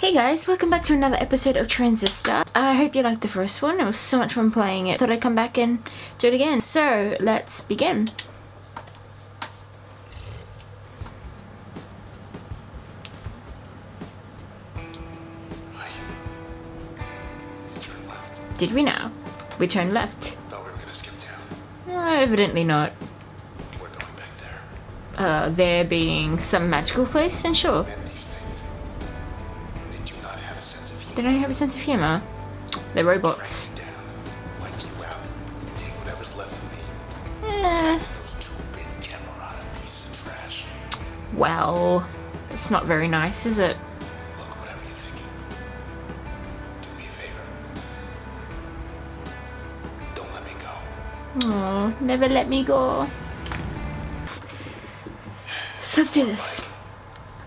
Hey guys, welcome back to another episode of Transistor. I hope you liked the first one. It was so much fun playing it. Thought I'd come back and do it again. So, let's begin. Did we now? We turned left. Thought we were gonna skip town. Uh, evidently not. We're going back there. Uh, there being some magical place, then sure. They don't have a sense of humor. They're robots. Track you down, wipe you out, and take whatever's left of me. Those two-bit Camerata pieces of trash. well, it's not very nice, is it? Look, whatever you're thinking. Do me a favor. Don't let me go. Oh, never let me go. So let's do this.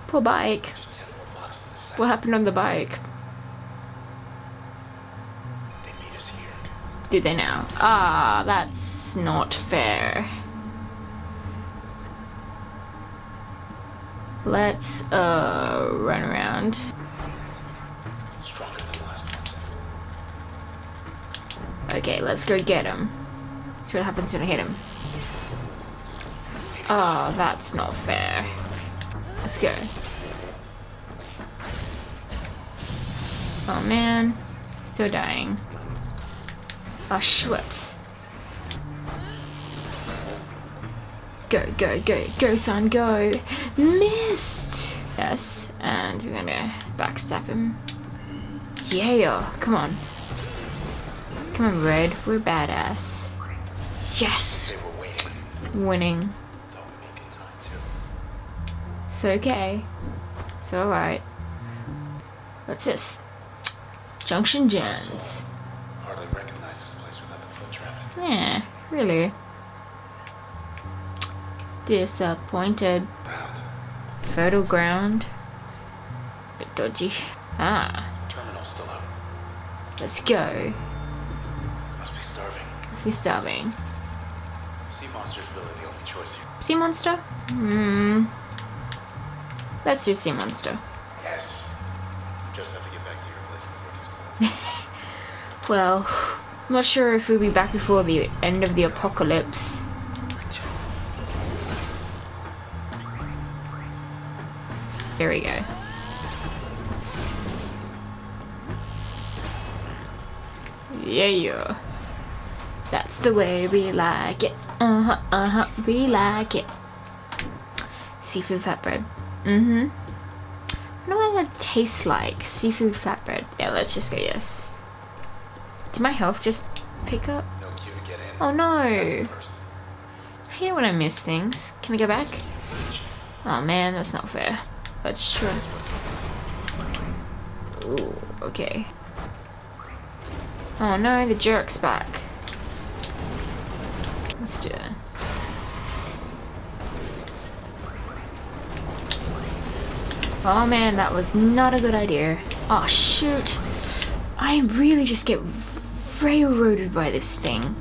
Poor bike. Just ten more blocks to the side. What happened on the bike? They meet us here. Do they now? Ah, that's not fair. Let's, uh, run around. Stronger than last. Okay, let's go get him. See what happens when I hit him. Oh, that's not fair. Let's go. Oh man, still dying. Oh, Schweppes. Go, go, go, go, son, go. Missed! Yes, and we're gonna backstab him. Yeah, come on. Come on, Red. We're badass. Yes! Winning. It's okay. It's alright. What's this? Junction Jones. Hardly recognize this place without the foot traffic. Yeah, really. Disappointed. Fertile ground. Bit dodgy. Ah, Terminal still up. let's go. Must be starving. Let's be starving. Sea monsters really the only choice here. Sea monster? Hmm. Let's do sea monster. Yes. Just have to get back to your place before it gets cold. Well, I'm not sure if we'll be back before the end of the apocalypse. There we go. Yeah, yeah. That's the way we like it. Uh huh, uh huh, we like it. Seafood flatbread. Mm hmm. I wonder what that tastes like. Seafood flatbread. Yeah, let's just go yes. Did my health just pick up? No queue to get in. Oh no. I hate it when I miss things. Can I go back? Oh man, that's not fair. Let's try. That's inside. Ooh, okay. Oh no, the jerk's back. Let's do it. Oh man, that was not a good idea. Oh shoot. I really just get railroaded by this thing.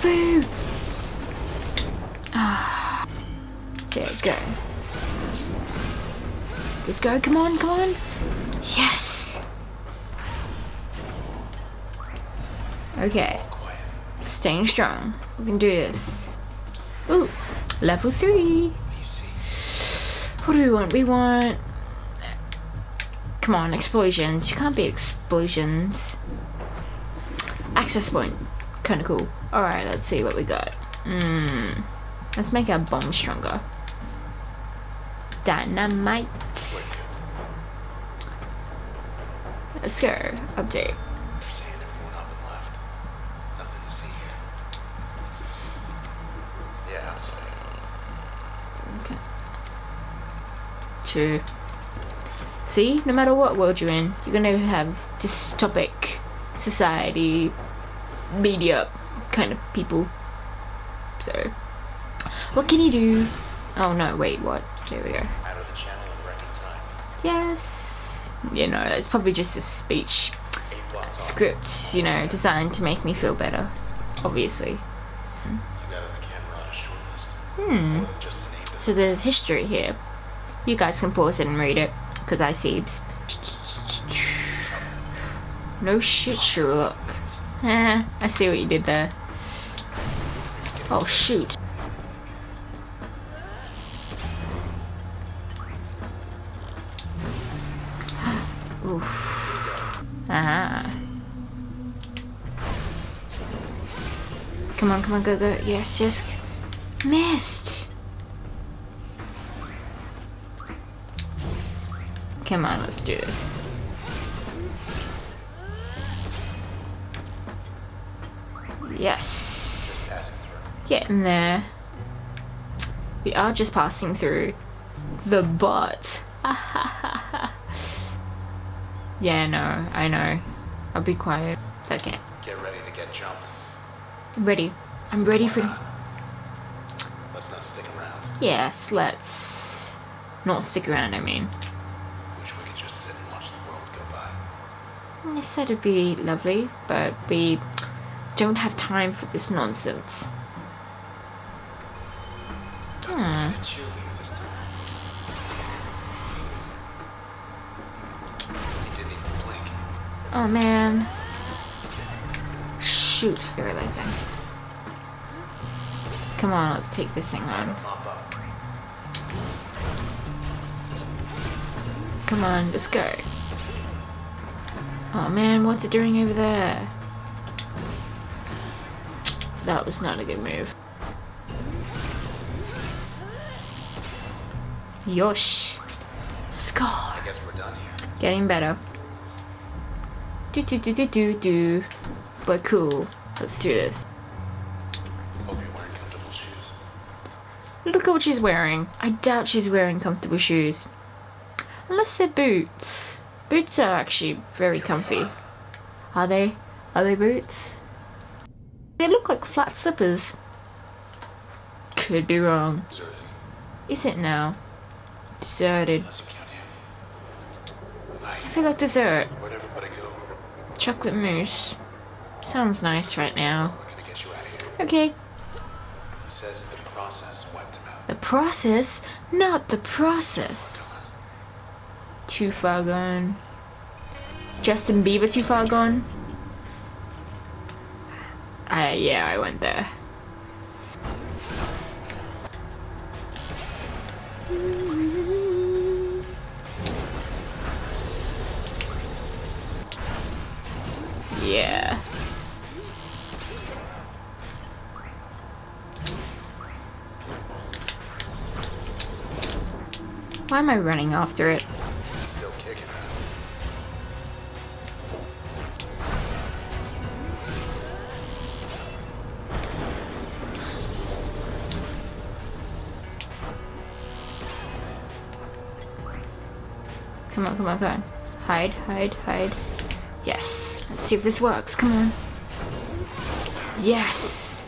Food. Ah. There we go. Let's go, come on, come on. Yes. Okay, staying strong. We can do this. Ooh, level three. What do you see? What do we want? We want. Come on, explosions. You can't be explosions. Access point. Kinda cool. Alright, let's see what we got. Hmm. Let's make our bomb stronger. Dynamite. Let's go. Update. They're saying everyone up and left. Nothing to see here. Yeah, I'll say. Okay. True. See, no matter what world you're in, you're gonna have dystopic society, media kind of people. So, what can you do? Oh no, wait, what? There we go. Out of the channel in record time. Yes. You know, it's probably just a speech script, you know, designed to make me feel better. Obviously. You got on the Camerata shortlist. Hmm. More than just. So there's history here. You guys can pause it and read it, because I seeps. No shit, Sherlock. Eh, I see what you did there. Oh shoot. Oof. Ah. Come on, come on, go, go. Yes, yes. Missed. Come on, let's do this. Yes. Through. Getting there. We are just passing through the butt. yeah, no, I know. I'll be quiet. It's okay. Get ready to get jumped. I'm ready. I'm ready for. Let's not stick around. Yes, let's not stick around. I mean, Wish we could just sit and watch the world go by. I said it'd be lovely, but we don't have time for this nonsense. Hmm. a cheerleader this time. He didn't even blink. Oh man. Shoot. Very like that. Come on, let's take this thing on. him mop up. Come on, let's go. Oh man, what's it doing over there? That was not a good move. Yosh. Scar. I guess we're done here. Getting better. Do do do do do do. But cool. Let's do this. Hope you're wearing comfortable shoes. Look at what she's wearing. I doubt she's wearing comfortable shoes. Unless they're boots. Boots are actually very comfy. Are they? Are they boots? They look like flat slippers. Could be wrong. Deserted. Is it now? Deserted. Unless you count him. I feel like dessert. Where'd everybody go? Chocolate mousse. Sounds nice right now. We're gonna get you out of here. Okay. He says the process wiped him out. The process, not the process. Too far gone. Justin Bieber too far gone? I yeah, I went there. Yeah. Why am I running after it? Come on, come on, come on. Hide, hide, hide. Yes. Let's see if this works. Come on. Yes.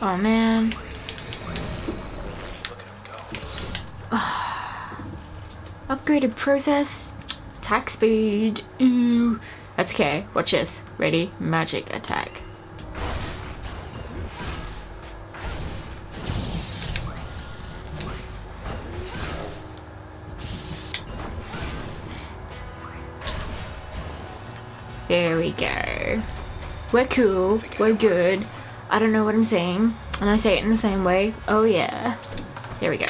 Oh man. Go. Upgraded process. Attack speed. Ooh. That's okay. Watch this. Ready? Magic attack. There we go. We're cool. We're good. I don't know what I'm saying. And I say it in the same way. Oh yeah. There we go.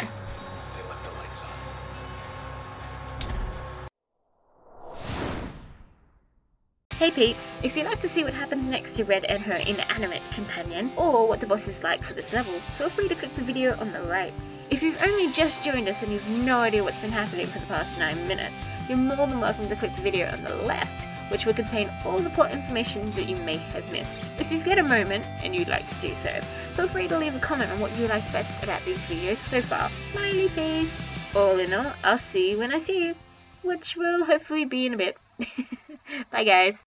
Hey peeps, if you'd like to see what happens next to Red and her inanimate companion, or what the boss is like for this level, feel free to click the video on the right. If you've only just joined us and you've no idea what's been happening for the past 9 minutes, you're more than welcome to click the video on the left, which will contain all the plot information that you may have missed. If you've got a moment and you'd like to do so, feel free to leave a comment on what you like best about these videos so far. Smiley face! All in all, I'll see you when I see you, which will hopefully be in a bit. Bye guys.